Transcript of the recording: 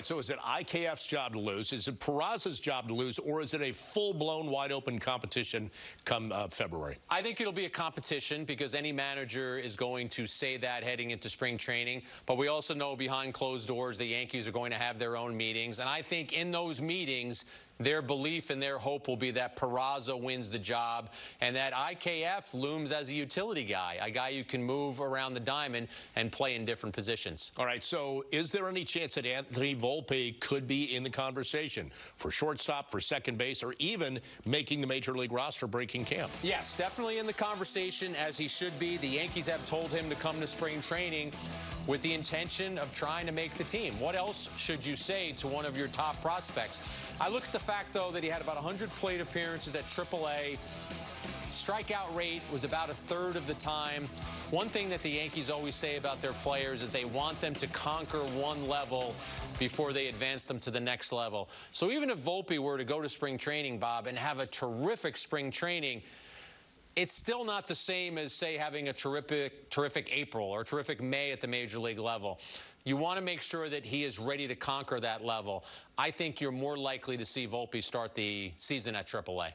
right, so is it IKF's job to lose? Is it Peraza's job to lose? Or is it a full-blown, wide-open competition come uh, February? I think it'll be a competition because any manager is going to say that heading into spring training. But we also know behind closed doors the Yankees are going to have their own meetings. And I think in those meetings, their belief and their hope will be that Peraza wins the job and that IKF looms as a utility guy, a guy who can move around the diamond and play in different positions. All right, so is there any chance that Anthony Volpe could be in the conversation for shortstop, for second base, or even making the major league roster breaking camp? Yes, definitely in the conversation as he should be. The Yankees have told him to come to spring training with the intention of trying to make the team. What else should you say to one of your top prospects? I look at the fact, though, that he had about 100 plate appearances at AAA. Strikeout rate was about a third of the time. One thing that the Yankees always say about their players is they want them to conquer one level before they advance them to the next level. So even if Volpe were to go to spring training, Bob, and have a terrific spring training, it's still not the same as, say, having a terrific, terrific April or terrific May at the major league level. You want to make sure that he is ready to conquer that level. I think you're more likely to see Volpe start the season at AAA.